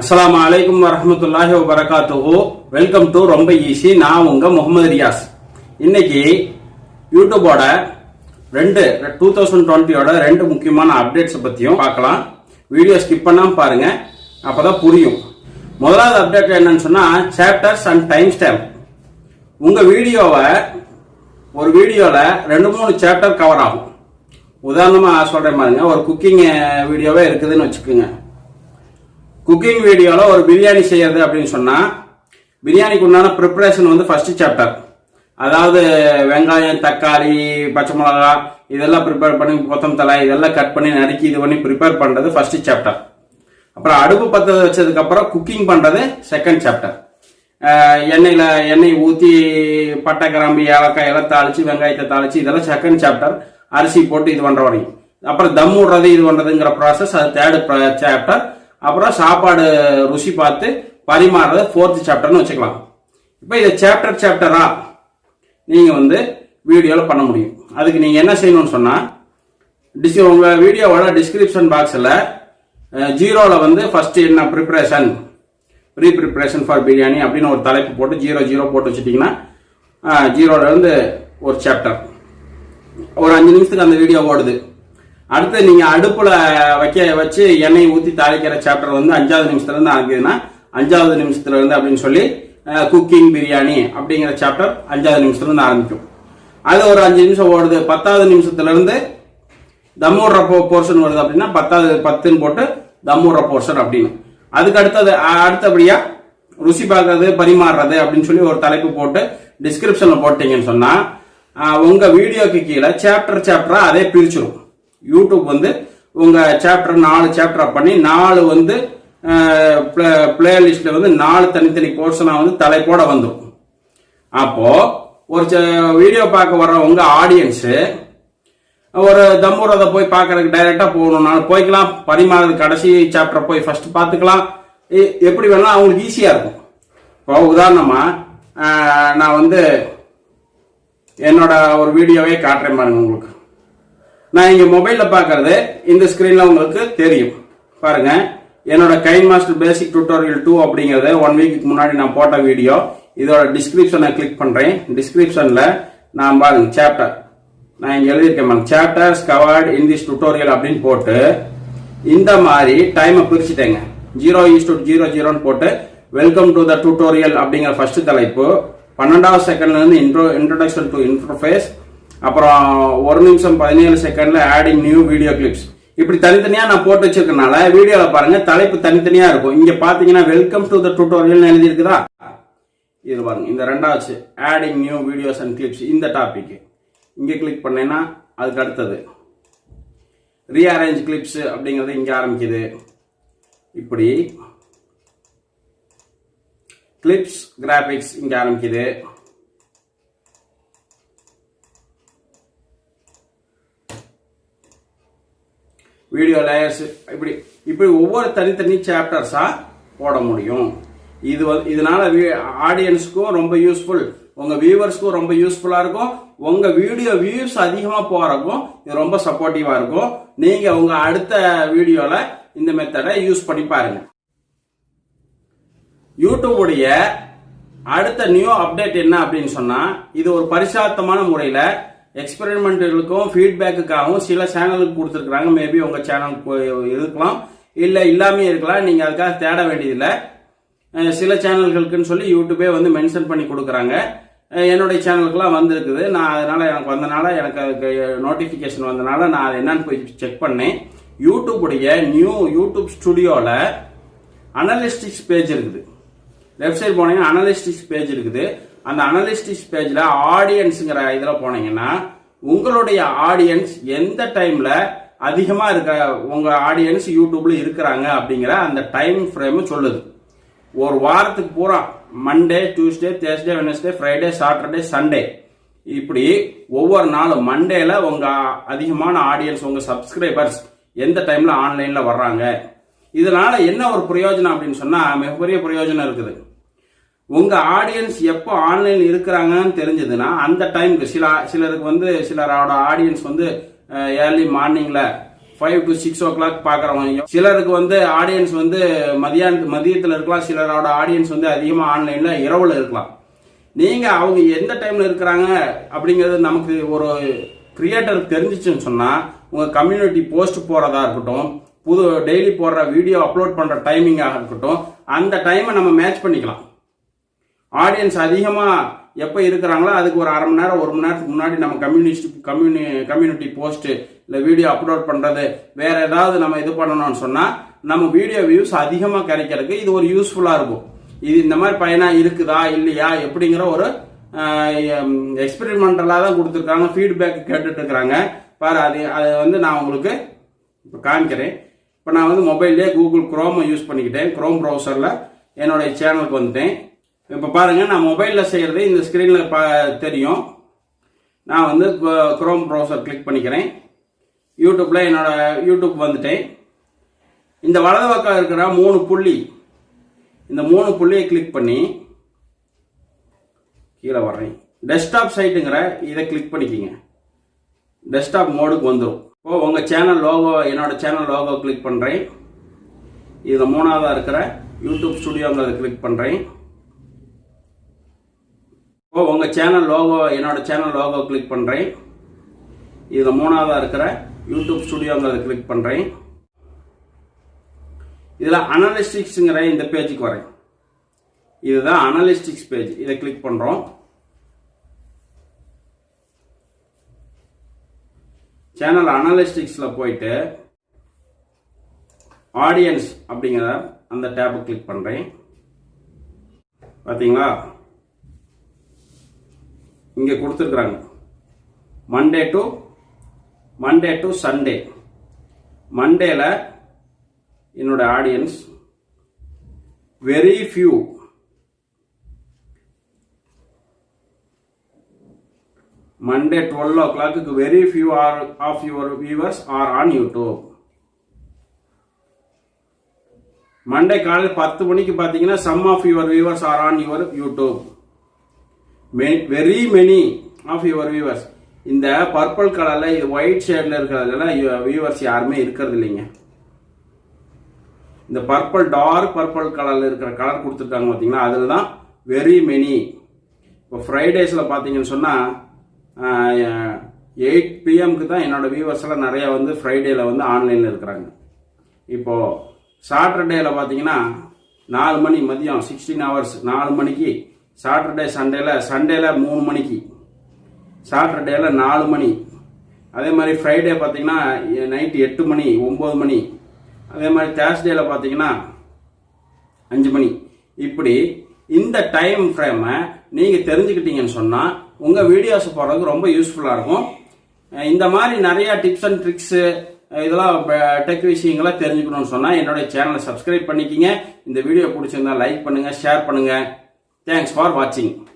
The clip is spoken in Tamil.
அஸ்லாம் அலைக்கும் வரமத்துல்லாஹி வபரகாத்துஹு வெல்கம் டு ரொம்ப ஈஸி நான் உங்க முகமது ரியாஸ். இன்னைக்கு யூடியூபோட ரெண்டு டூ தௌசண்ட் டுவெண்ட்டியோட ரெண்டு முக்கியமான அப்டேட்ஸ் பத்தியும் பார்க்கலாம். வீடியோ ஸ்கிப் பண்ணாமல் பாருங்க. அப்பதான் புரியும். முதலாவது அப்டேட் என்னன்னு சொன்னா சாப்டர்ஸ் அண்ட் டைம் ஸ்டாம்ப் உங்க வீடியோவை ஒரு வீடியோல ரெண்டு மூணு சாப்டர் கவர் ஆகும். உதாரணமா சொல்றேன் பாருங்க. ஒரு குக்கிங் eh, வீடியோவே இருக்குதுன்னு வச்சுக்கோங்க. குக்கிங் வீடியோவில் ஒரு பிரியாணி செய்யறது அப்படின்னு சொன்னால் பிரியாணிக்கு உண்டான ப்ரிப்பரேஷன் வந்து ஃபஸ்ட்டு சாப்டர் அதாவது வெங்காயம் தக்காளி பச்சை மிளகா இதெல்லாம் ப்ரிப்பேர் பண்ணி கொத்தமத்தலை இதெல்லாம் கட் பண்ணி நறுக்கி இது பண்ணி ப்ரிப்பேர் பண்ணுறது ஃபஸ்ட்டு சாப்டர் அப்புறம் அடுப்பு பற்ற வச்சதுக்கப்புறம் குக்கிங் பண்ணுறது செகண்ட் சாப்டர் எண்ணெயில் எண்ணெய் ஊற்றி பட்டை கிராம்பு ஏலக்காய் எல்லாம் தாளித்து வெங்காயத்தை தாளித்து இதெல்லாம் செகண்ட் சாப்டர் அரிசி போட்டு இது பண்ணுற வரைக்கும். அப்புறம் தம் விடுறது இது பண்ணுறதுங்கிற ப்ராசஸ் அது தேர்டு சாப்டர் அப்புறம் சாப்பாடு ருசி பார்த்து பரிமாறுறது ஃபோர்த்து சாப்டர்னு வச்சுக்கலாம். இப்போ இதை சாப்டர் சாப்டராக நீங்கள் வந்து வீடியோவில் பண்ண முடியும். அதுக்கு நீங்கள் என்ன செய்யணும்னு சொன்னால் டிஸ் உங்கள் வீடியோவோட டிஸ்கிரிப்ஷன் பாக்ஸில் ஜீரோவில் வந்து ஃபஸ்ட்டு என்ன preparation pre preparation for biryani அப்படின்னு ஒரு தலைப்பு போட்டு ஜீரோ ஜீரோ போட்டு வச்சுட்டிங்கன்னா ஜீரோல இருந்து ஒரு சாப்டர் ஒரு அஞ்சு நிமிஷத்துக்கு அந்த வீடியோ ஓடுது. அடுத்து நீங்க அடுப்புல வைக்க வச்சு எண்ணெய் ஊத்தி தாளிக்கிற சாப்டர் வந்து அஞ்சாவது நிமிஷத்துல இருந்து ஆரம்பிக்குதுன்னா அஞ்சாவது நிமிஷத்துல இருந்து அப்படின்னு சொல்லி குக்கிங் பிரியாணி அப்படிங்கிற சாப்டர் அஞ்சாவது நிமிஷத்துல இருந்து ஆரம்பிக்கும். அது ஒரு அஞ்சு நிமிஷம் ஓடுது. பத்தாவது நிமிஷத்துல இருந்து தம்முடுற போர்ஷன் வருது அப்படின்னா பத்தாவது பத்துன்னு போட்டு தம்முடுற போர்ஷன் அப்படின்னு. அதுக்கு அடுத்தது அடுத்தபடியா ருசி பார்க்கறது பரிமாறுறது அப்படின்னு சொல்லி ஒரு தலைப்பு போட்டு டிஸ்கிரிப்ஷன்ல போட்டீங்கன்னு சொன்னா உங்க வீடியோக்கு கீழே சாப்டர் சாப்டரா அதே பிரிச்சிடும் யூடியூப் வந்து உங்கள் சாப்டர் நாலு சாப்டராக பண்ணி நாலு வந்து பிளேலிஸ்ட்ல வந்து நாலு தனித்தனி போர்ஷனாக வந்து தலைப்போட வந்துடும் அப்போது ஒரு வீடியோ பார்க்க வர்ற உங்கள் ஆடியன்ஸு ஒரு தம்பூரதை போய் பார்க்கறதுக்கு டைரெக்டாக போகணும்னாலும் போய்க்கலாம். பரிமாறது கடைசி சாப்டரை போய் ஃபஸ்ட்டு பார்த்துக்கலாம். எ- எப்படி வேணாலும் அவங்களுக்கு ஈஸியாக இருக்கும். இப்போ உதாரணமாக நான் வந்து என்னோட ஒரு வீடியோவே காட்டுறேன் பாருங்க உங்களுக்கு. நான் இங்கே மொபைலில் பார்க்கறது இந்த ஸ்க்ரீனில் உங்களுக்கு தெரியும். பாருங்க. என்னோட KineMaster basic tutorial two அப்படிங்கிறது ஒன் வீக்கு முன்னாடி நான் போட்ட வீடியோ இதோட டிஸ்கிரிப்ஷனை கிளிக் பண்ணுறேன் டிஸ்கிரிப்ஷனில் நான் பாருங்க சாப்டர் நான் இங்கே எழுதியிருக்கேன் ma'am chapters covered in this tutorial அப்படின்னு போட்டு இந்த மாதிரி டைமை பிரிச்சுட்டேங்க. ஜீரோ ஈஸ் டு ஜீரோ ஜீரோன்னு போட்டு வெல்கம் டு த டியூட்டோரியல் அப்படிங்கிற ஃபர்ஸ்ட் தலைப்பு. பன்னெண்டாவது செகண்ட்ல இருந்து இன்ட்ரோ இன்ட்ரோடக்ஷன் டு இன்டர்ஃபேஸ் அப்புறம் ஒரு நிமிஷம் பதினேழு செகண்ட்ல ஆடிங் நியூ வீடியோ கிளிப்ஸ் இப்படி தனித்தனியா நான் போட்டு வச்சிருக்கனால வீடியோல பாருங்க தலைப்பு தனித்தனியா இருக்கும். இங்க பாத்தீங்கன்னா வெல்கம் டு த டியூட்டோரியல் எழுதியிருக்குதா? இது பாருங்க இந்த ரெண்டாவது adding new videos and clips இந்த டாபிக் இங்கே கிளிக் பண்ணேன்னா அதுக்கு அடுத்தது. ரீஅரேஞ்ச் கிளிப்ஸ் அப்படிங்கிறது இங்கே ஆரம்பிக்குது. இப்படி. கிளிப்ஸ் கிராபிக்ஸ் இங்கே ஆரம்பிக்குது. வீடியோ லேயர்ஸ் இப்படி இப்படி ஒவ்வொரு தனித்தனி சாப்டர்ஸாக போட முடியும். இது வந்து இதனால ஆடியன்ஸ்க்கும் ரொம்ப யூஸ்ஃபுல் உங்கள் வியூவர்ஸ்க்கும் ரொம்ப யூஸ்ஃபுல்லாக இருக்கும். உங்கள் வீடியோ வியூஸ் அதிகமாக போகிறக்கும் இது ரொம்ப சப்போர்ட்டிவாக இருக்கும். நீங்கள் உங்கள் அடுத்த வீடியோவில் இந்த மெத்தடை யூஸ் பண்ணி பாருங்க. யூடியூபுடைய அடுத்த நியூ அப்டேட் என்ன அப்படின்னு சொன்னால் இது ஒரு பரிசாத்தமான முறையில் எக்ஸ்பெரிமெண்ட்டுகளுக்கும் ஃபீட்பேக்குக்காகவும் சில சேனலுக்கு கொடுத்துருக்காங்க மேபி உங்கள் சேனலுக்கு இருக்கலாம். இல்லை இல்லாமே இருக்கலாம். நீங்கள் அதுக்காக தேட வேண்டியதில்லை. சில சேனல்களுக்குன்னு சொல்லி யூடியூபே வந்து மென்ஷன் பண்ணி கொடுக்குறாங்க. என்னுடைய சேனலுக்குலாம் வந்திருக்குது. நான் அதனால் எனக்கு வந்தனால எனக்கு அதுக்கு நோட்டிஃபிகேஷன் வந்தனால நான் அதை என்னன்னு போய் செக் பண்ணேன். யூடியூபுடைய நியூ யூடியூப் ஸ்டுடியோவில் அனலிஸ்டிக்ஸ் பேஜ் இருக்குது. லெஃப்ட் சைடு போனீங்கன்னா அனலிஸ்டிக்ஸ் பேஜ் இருக்குது. அந்த அனலிஸ்டிக்ஸ் பேஜில் ஆடியன்ஸுங்கிற இதில் போனீங்கன்னா உங்களுடைய ஆடியன்ஸ் எந்த டைம்ல அதிகமா இருக்க உங்க ஆடியன்ஸ் யூடியூப்ல இருக்கிறாங்க அப்படிங்கிற அந்த டைம் ஃப்ரேம் சொல்லுது. ஒரு வாரத்துக்கு பூரா Monday Tuesday Thursday Wednesday Friday Saturday Sunday இப்படி ஒவ்வொரு நாளும் மண்டேல உங்க அதிகமான ஆடியன்ஸ் உங்க சப்ஸ்கிரைபர்ஸ் எந்த டைம்ல ஆன்லைன்ல வர்றாங்க? இதனால என்ன ஒரு பிரயோஜனம் அப்படின்னு சொன்னா மிகப்பெரிய பிரயோஜனம் இருக்குது. உங்க ஆடியன்ஸ் எப்போ ஆன்லைன் இருக்கிறாங்கன்னு தெரிஞ்சதுன்னா அந்த டைமுக்கு சில சிலருக்கு வந்து சிலரோட ஆடியன்ஸ் வந்து ஏர்லி மார்னிங்ல five to six o'clock பார்க்குறவங்க. சிலருக்கு வந்து ஆடியன்ஸ் வந்து மதியான மதியத்தில் இருக்கலாம். சிலரோட ஆடியன்ஸ் வந்து அதிகமாக ஆன்லைனில் இரவில் இருக்கலாம். நீங்கள் அவங்க எந்த டைமில் இருக்கிறாங்க அப்படிங்கிறது நமக்கு ஒரு கிரியேட்டர் தெரிஞ்சிச்சுன்னு சொன்னால் உங்கள் கம்யூனிட்டி போஸ்ட் போகிறதா இருக்கட்டும் புது டெய்லி போடுற வீடியோ அப்லோட் பண்ணுற டைமிங்காக இருக்கட்டும் அந்த டைமை நம்ம மேட்ச் பண்ணிக்கலாம். ஆடியன்ஸ் அதிகமாக எப்போ இருக்கிறாங்களோ அதுக்கு ஒரு அரை மணி நேரம் ஒரு மணி நேரத்துக்கு முன்னாடி நம்ம கம்யூனிஸ்ட் கம்யூனி கம்யூனிட்டி போஸ்ட்டு இல்லை வீடியோ அப்லோட் பண்ணுறது வேறு ஏதாவது நம்ம இது பண்ணணும்னு சொன்னால் நம்ம வீடியோ வியூஸ் அதிகமாக கிடைக்கிறதுக்கு இது ஒரு யூஸ்ஃபுல்லாக இருக்கும். இது இந்த மாதிரி பயனாக இருக்குதா இல்லையா எப்படிங்கிற ஒரு எக்ஸ்பெரிமெண்டலாக தான் கொடுத்துருக்காங்க ஃபீட்பேக் கேட்டுட்டு இருக்கிறாங்க. பாரு அது அது வந்து நான் உங்களுக்கு இப்போ காமிக்கிறேன். இப்போ நான் வந்து மொபைல்லே கூகுள் குரோமை யூஸ் பண்ணிக்கிட்டேன். குரோம் ப்ரௌசரில் என்னுடைய சேனலுக்கு வந்துட்டேன். இப்போ பாருங்கள் நான் மொபைலில் செய்கிறது இந்த ஸ்க்ரீனில் பா தெரியும். நான் வந்து குரோம் ப்ரௌசர் கிளிக் பண்ணிக்கிறேன். யூடியூப்பில் என்னோடய யூடியூப் வந்துட்டேன். இந்த வலது பக்கம் இருக்கிற மூணு புள்ளி இந்த மூணு புள்ளியை கிளிக் பண்ணி கீழே வர்றேன். டெஸ்க்டாப் சைட்டுங்கிற இதை கிளிக் பண்ணிக்கிங்க. டெஸ்க்டாப் மோடுக்கு வந்துடும் இப்போ உங்கள் சேனல் லோகோ என்னோட சேனல் லோகோ கிளிக் பண்ணுறேன் இதில் மூணாவதாக இருக்கிற யூடியூப் ஸ்டுடியோங்கிறத கிளிக் பண்ணுறேன் இப்போ உங்கள் சேனல் லோகோ என்னோட சேனல் லோகோ கிளிக் பண்ணுறேன் இதில் மூணாவதாக இருக்கிற யூடியூப் ஸ்டுடியோங்கிறத கிளிக் பண்ணுறேன் இதில் அனலிஸ்டிக்ஸுங்கிற இந்த பேஜுக்கு வரேன். இதுதான் அனலிஸ்டிக்ஸ் பேஜ் இதை கிளிக் பண்ணுறோம் சேனல் அனலிஸ்டிக்ஸில் போயிட்டு ஆடியன்ஸ் அப்படிங்கிற அந்த டேப்பை கிளிக் பண்ணுறேன் பார்த்தீங்களா இங்கே கொடுத்துருக்குறாங்க. Monday to Monday to Sunday மண்டேல என்னோட audience very few Monday twelve o'clock very few are of your viewers are on YouTube Monday காலையில் பத்து மணிக்கு பார்த்தீங்கன்னா some of your viewers are on your YouTube very many of your viewers இந்த பர்பிள் கலரில் இது ஒயிட் ஷேடில் இருக்கிறதுலாம் வியூவர்ஸ் யாருமே இருக்கிறது இல்லைங்க. இந்த பர்பிள் டார்க் பர்பிள் கலரில் இருக்கிற கலர் கொடுத்துருக்காங்க பார்த்தீங்களா அதில் தான் வெரி மெனி இப்போ ஃப்ரைடேஸில் பார்த்தீங்கன்னு சொன்னால் எயிட் பிஎம்க்கு தான் என்னோட வியூவர்ஸ் எல்லாம் நிறையா வந்து ஃப்ரைடேயில் வந்து ஆன்லைனில் இருக்கிறாங்க. இப்போது சாட்டர்டேயில் பார்த்தீங்கன்னா நாலு மணி மதியம் சிக்ஸ்டீன் ஹவர்ஸ் நாலு மணிக்கு சாட்டர்டே சண்டேல சண்டேல மூணு மணிக்கு. சாட்டர்டேல நாலு மணி. அதே மாதிரி ஃப்ரைடே பார்த்தீங்கன்னா நைட்டு எட்டு மணி ஒம்பது மணி. அதே மாதிரி தேர்ஸ்டேல பார்த்தீங்கன்னா அஞ்சு மணி. இப்படி இந்த டைம் ஃப்ரேமை நீங்கள் தெரிஞ்சுக்கிட்டீங்கன்னு சொன்னால் உங்கள் வீடியோஸ் போடுறதுக்கு ரொம்ப யூஸ்ஃபுல்லாக இருக்கும். இந்த மாதிரி நிறைய டிப்ஸ் அண்ட் ட்ரிக்ஸு இதெல்லாம் டெக் விஷயங்களை தெரிஞ்சுக்கணும்னு சொன்னால் என்னுடைய சேனலை சப்ஸ்கிரைப் பண்ணிக்கிங்க. இந்த வீடியோ பிடிச்சிருந்தா லைக் பண்ணுங்கள் ஷேர் பண்ணுங்கள் Thanks for watching.